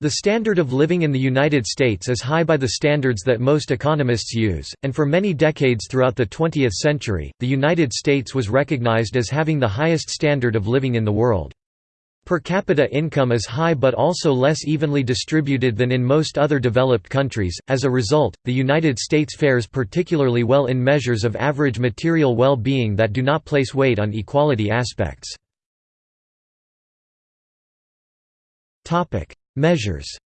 The standard of living in the United States is high by the standards that most economists use, and for many decades throughout the 20th century, the United States was recognized as having the highest standard of living in the world. Per capita income is high but also less evenly distributed than in most other developed countries, as a result, the United States fares particularly well in measures of average material well-being that do not place weight on equality aspects. Measures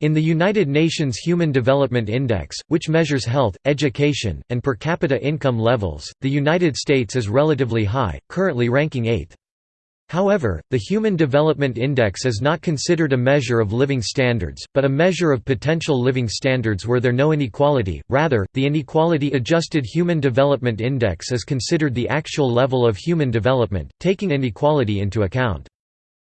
In the United Nations Human Development Index, which measures health, education, and per capita income levels, the United States is relatively high, currently ranking 8th. However, the Human Development Index is not considered a measure of living standards, but a measure of potential living standards were there no inequality, rather, the Inequality-Adjusted Human Development Index is considered the actual level of human development, taking inequality into account.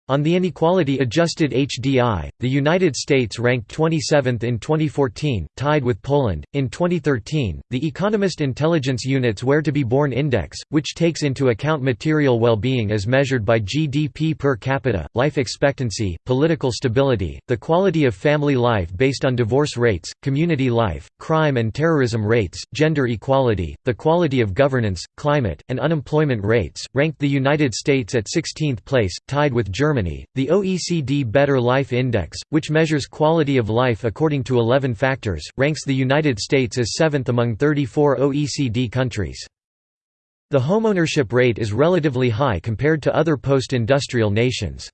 On the inequality-adjusted HDI, the United States ranked 27th in 2014, tied with Poland. In 2013, the Economist Intelligence Unit's Where to be Born Index, which takes into account material well-being as measured by GDP per capita, life expectancy, political stability, the quality of family life based on divorce rates, community life, crime and terrorism rates, gender equality, the quality of governance, climate, and unemployment rates, ranked the United States at 16th place, tied with Germany Germany, the OECD Better Life Index, which measures quality of life according to 11 factors, ranks the United States as seventh among 34 OECD countries. The homeownership rate is relatively high compared to other post-industrial nations.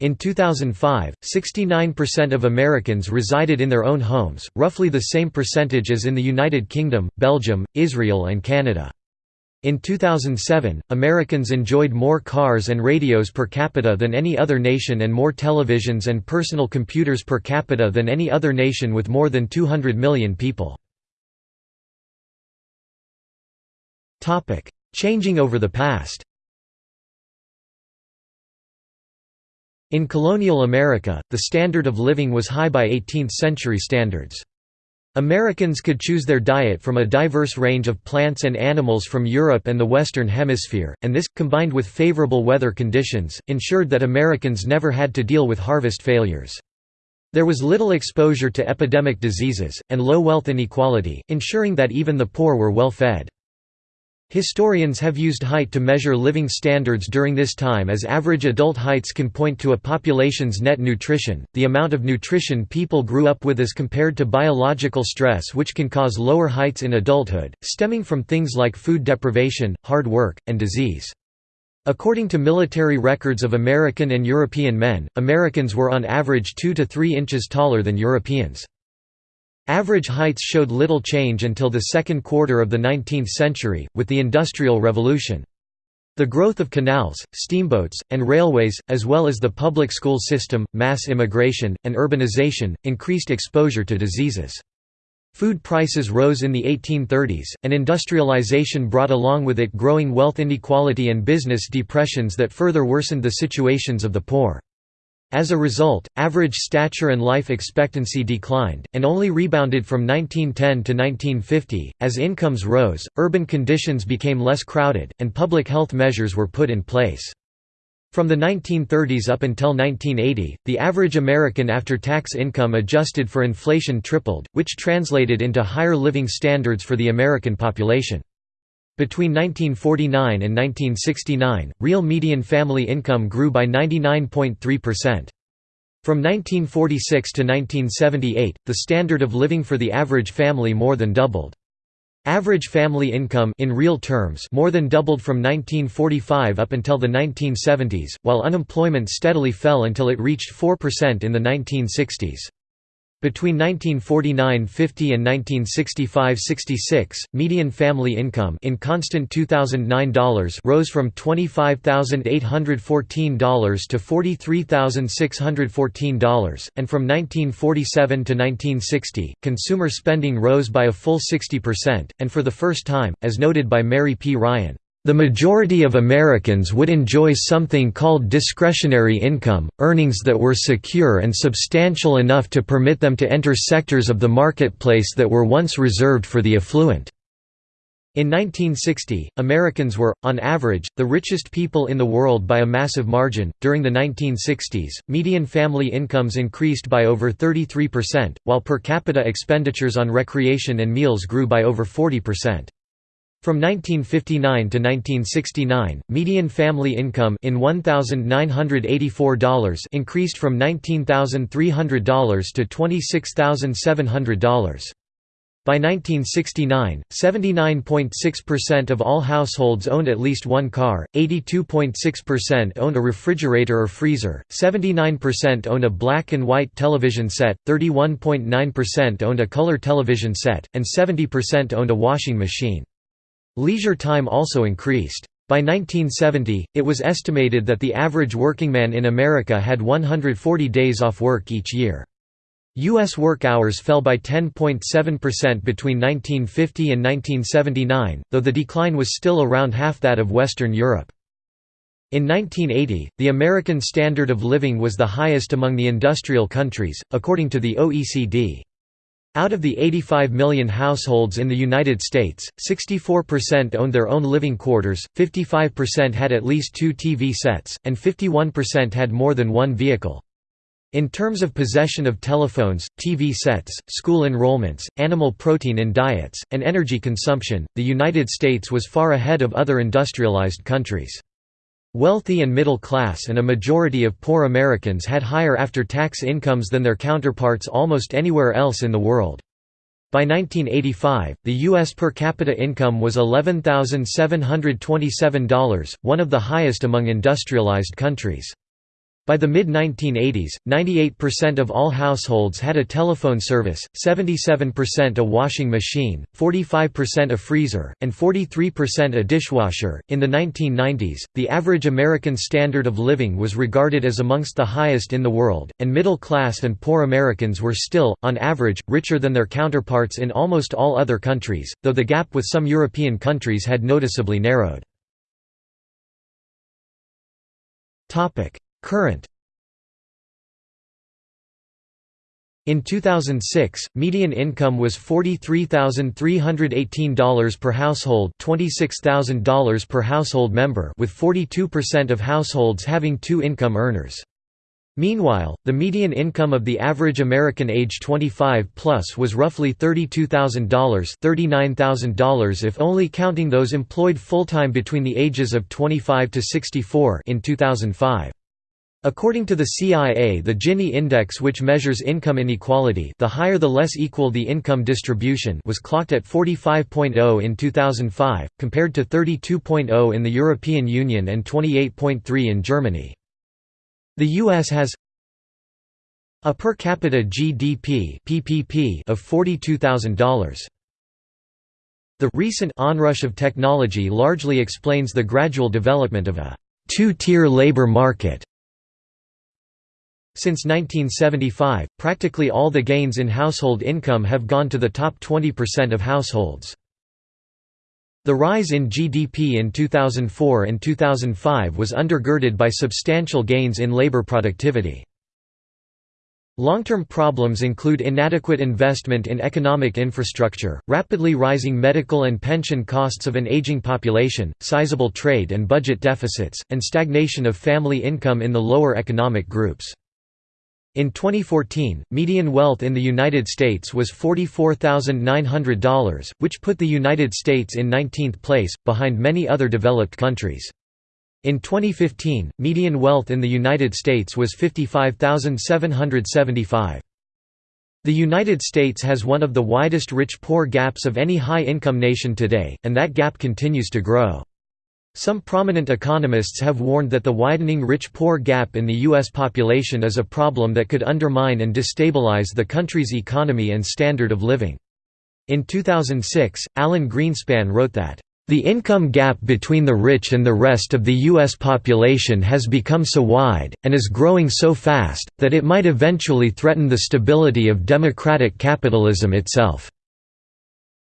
In 2005, 69% of Americans resided in their own homes, roughly the same percentage as in the United Kingdom, Belgium, Israel and Canada. In 2007, Americans enjoyed more cars and radios per capita than any other nation and more televisions and personal computers per capita than any other nation with more than 200 million people. Changing over the past In colonial America, the standard of living was high by 18th-century standards. Americans could choose their diet from a diverse range of plants and animals from Europe and the Western Hemisphere, and this, combined with favorable weather conditions, ensured that Americans never had to deal with harvest failures. There was little exposure to epidemic diseases, and low wealth inequality, ensuring that even the poor were well fed. Historians have used height to measure living standards during this time as average adult heights can point to a population's net nutrition, the amount of nutrition people grew up with as compared to biological stress which can cause lower heights in adulthood, stemming from things like food deprivation, hard work, and disease. According to military records of American and European men, Americans were on average 2 to 3 inches taller than Europeans. Average heights showed little change until the second quarter of the 19th century, with the Industrial Revolution. The growth of canals, steamboats, and railways, as well as the public school system, mass immigration, and urbanization, increased exposure to diseases. Food prices rose in the 1830s, and industrialization brought along with it growing wealth inequality and business depressions that further worsened the situations of the poor. As a result, average stature and life expectancy declined, and only rebounded from 1910 to 1950. As incomes rose, urban conditions became less crowded, and public health measures were put in place. From the 1930s up until 1980, the average American after-tax income adjusted for inflation tripled, which translated into higher living standards for the American population. Between 1949 and 1969, real median family income grew by 99.3%. From 1946 to 1978, the standard of living for the average family more than doubled. Average family income in real terms more than doubled from 1945 up until the 1970s, while unemployment steadily fell until it reached 4% in the 1960s. Between 1949–50 and 1965–66, median family income in constant 2009 dollars rose from $25,814 to $43,614, and from 1947 to 1960, consumer spending rose by a full 60%, and for the first time, as noted by Mary P. Ryan, the majority of Americans would enjoy something called discretionary income, earnings that were secure and substantial enough to permit them to enter sectors of the marketplace that were once reserved for the affluent. In 1960, Americans were, on average, the richest people in the world by a massive margin. During the 1960s, median family incomes increased by over 33%, while per capita expenditures on recreation and meals grew by over 40%. From 1959 to 1969, median family income in $1,984 increased from $19,300 to $26,700. By 1969, 79.6% of all households owned at least one car, 82.6% owned a refrigerator or freezer, 79% owned a black and white television set, 31.9% owned a color television set, and 70% owned a washing machine. Leisure time also increased. By 1970, it was estimated that the average workingman in America had 140 days off work each year. U.S. work hours fell by 10.7% between 1950 and 1979, though the decline was still around half that of Western Europe. In 1980, the American standard of living was the highest among the industrial countries, according to the OECD. Out of the 85 million households in the United States, 64% owned their own living quarters, 55% had at least two TV sets, and 51% had more than one vehicle. In terms of possession of telephones, TV sets, school enrollments, animal protein in diets, and energy consumption, the United States was far ahead of other industrialized countries. Wealthy and middle class and a majority of poor Americans had higher after-tax incomes than their counterparts almost anywhere else in the world. By 1985, the U.S. per capita income was $11,727, one of the highest among industrialized countries. By the mid-1980s, 98% of all households had a telephone service, 77% a washing machine, 45% a freezer, and 43% a dishwasher. In the 1990s, the average American standard of living was regarded as amongst the highest in the world, and middle class and poor Americans were still, on average, richer than their counterparts in almost all other countries, though the gap with some European countries had noticeably narrowed. Current In 2006, median income was $43,318 per household $26,000 per household member with 42% of households having two income earners. Meanwhile, the median income of the average American age 25 plus was roughly $32,000 $39,000 if only counting those employed full-time between the ages of 25 to 64 in 2005. According to the CIA the Gini index which measures income inequality the higher the less equal the income distribution was clocked at 45.0 in 2005, compared to 32.0 in the European Union and 28.3 in Germany. The U.S. has a per capita GDP PPP of $42,000. The recent onrush of technology largely explains the gradual development of a two-tier labor market since 1975, practically all the gains in household income have gone to the top 20% of households. The rise in GDP in 2004 and 2005 was undergirded by substantial gains in labor productivity. Long-term problems include inadequate investment in economic infrastructure, rapidly rising medical and pension costs of an aging population, sizable trade and budget deficits, and stagnation of family income in the lower economic groups. In 2014, median wealth in the United States was $44,900, which put the United States in 19th place, behind many other developed countries. In 2015, median wealth in the United States was 55,775. The United States has one of the widest rich-poor gaps of any high-income nation today, and that gap continues to grow. Some prominent economists have warned that the widening rich-poor gap in the U.S. population is a problem that could undermine and destabilize the country's economy and standard of living. In 2006, Alan Greenspan wrote that, "...the income gap between the rich and the rest of the U.S. population has become so wide, and is growing so fast, that it might eventually threaten the stability of democratic capitalism itself."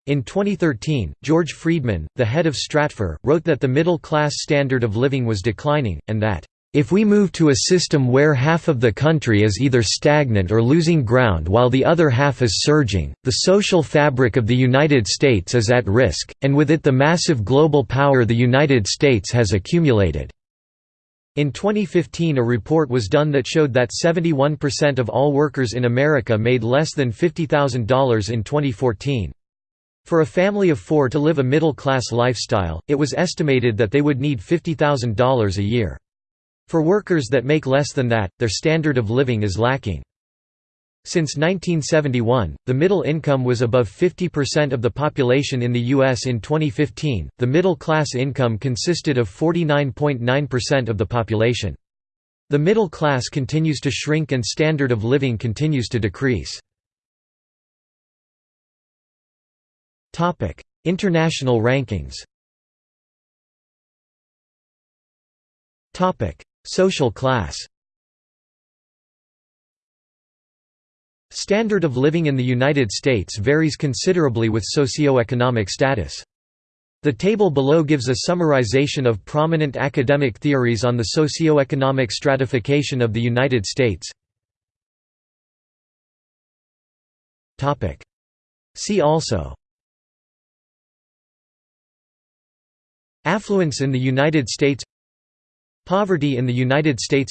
In 2013, George Friedman, the head of Stratfor, wrote that the middle-class standard of living was declining, and that, If we move to a system where half of the country is either stagnant or losing ground while the other half is surging, the social fabric of the United States is at risk, and with it the massive global power the United States has accumulated." In 2015 a report was done that showed that 71% of all workers in America made less than $50,000 in 2014. For a family of four to live a middle-class lifestyle, it was estimated that they would need $50,000 a year. For workers that make less than that, their standard of living is lacking. Since 1971, the middle income was above 50% of the population in the U.S. In 2015, the middle class income consisted of 49.9% of the population. The middle class continues to shrink and standard of living continues to decrease. International rankings Topic: Social class Standard of living in the United States varies considerably with socioeconomic status. The table below gives a summarization of prominent academic theories on the socioeconomic stratification of the United States. See also Affluence in the United States Poverty in the United States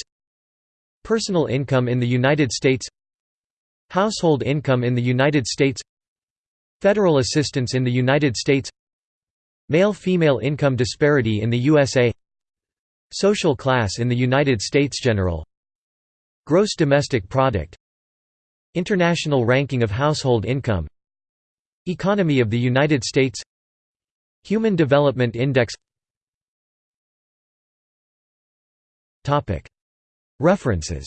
Personal income in the United States Household income in the United States Federal assistance in the United States Male-female income disparity in the USA Social class in the United States General. Gross domestic product. International ranking of household income. Economy of the United States. Human Development Index References